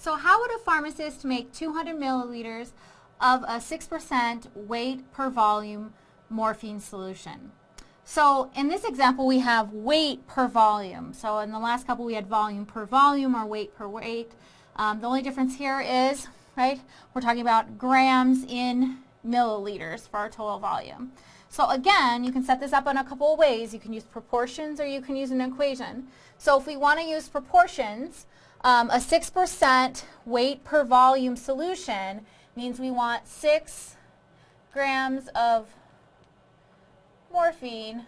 So how would a pharmacist make 200 milliliters of a 6% weight per volume morphine solution? So in this example we have weight per volume. So in the last couple we had volume per volume or weight per weight. Um, the only difference here is, right, we're talking about grams in milliliters for our total volume. So again, you can set this up in a couple of ways. You can use proportions or you can use an equation. So if we want to use proportions, um, a 6% weight per volume solution means we want 6 grams of morphine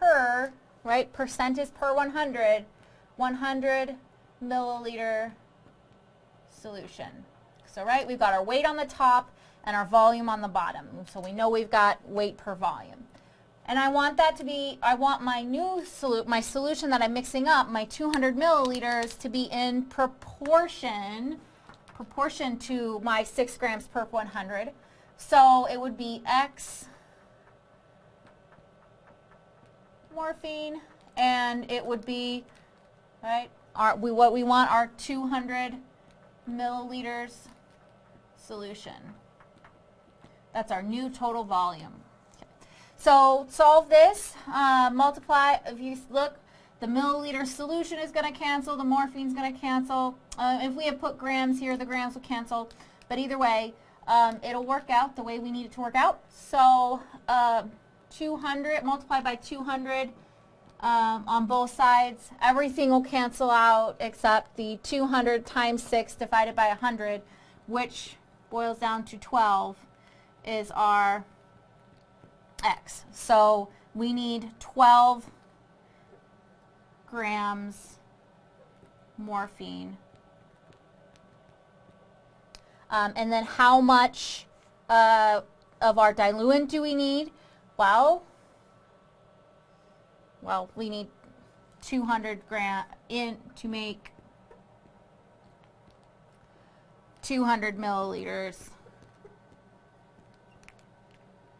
per, right, percent is per 100, 100 milliliter solution. So, right, we've got our weight on the top and our volume on the bottom. So we know we've got weight per volume. And I want that to be, I want my new solu my solution that I'm mixing up, my 200 milliliters, to be in proportion, proportion to my 6 grams per 100. So it would be X morphine, and it would be, right, our, we, what we want our 200 milliliters solution. That's our new total volume. So solve this, uh, multiply, if you look, the milliliter solution is going to cancel, the morphine is going to cancel. Uh, if we have put grams here, the grams will cancel. But either way, um, it'll work out the way we need it to work out. So uh, 200 multiplied by 200 um, on both sides. Everything will cancel out except the 200 times 6 divided by 100, which boils down to 12, is our X. So we need 12 grams morphine. Um, and then how much uh, of our diluent do we need? Well, well, we need 200 gram in to make 200 milliliters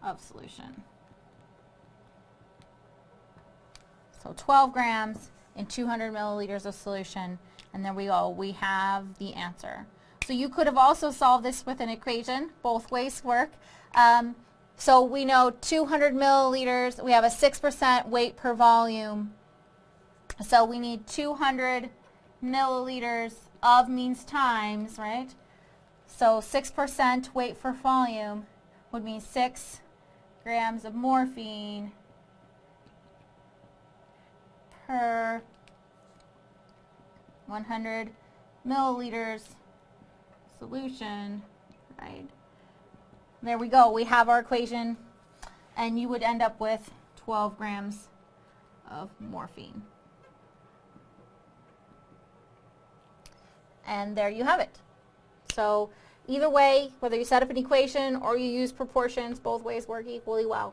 of solution. So 12 grams in 200 milliliters of solution, and there we go. We have the answer. So you could have also solved this with an equation. Both ways work. Um, so we know 200 milliliters, we have a 6% weight per volume. So we need 200 milliliters of means times, right? So 6% weight for volume would mean 6 grams of morphine per 100 milliliters solution, right? There we go. We have our equation, and you would end up with 12 grams of morphine. And there you have it. So either way, whether you set up an equation or you use proportions, both ways work equally well.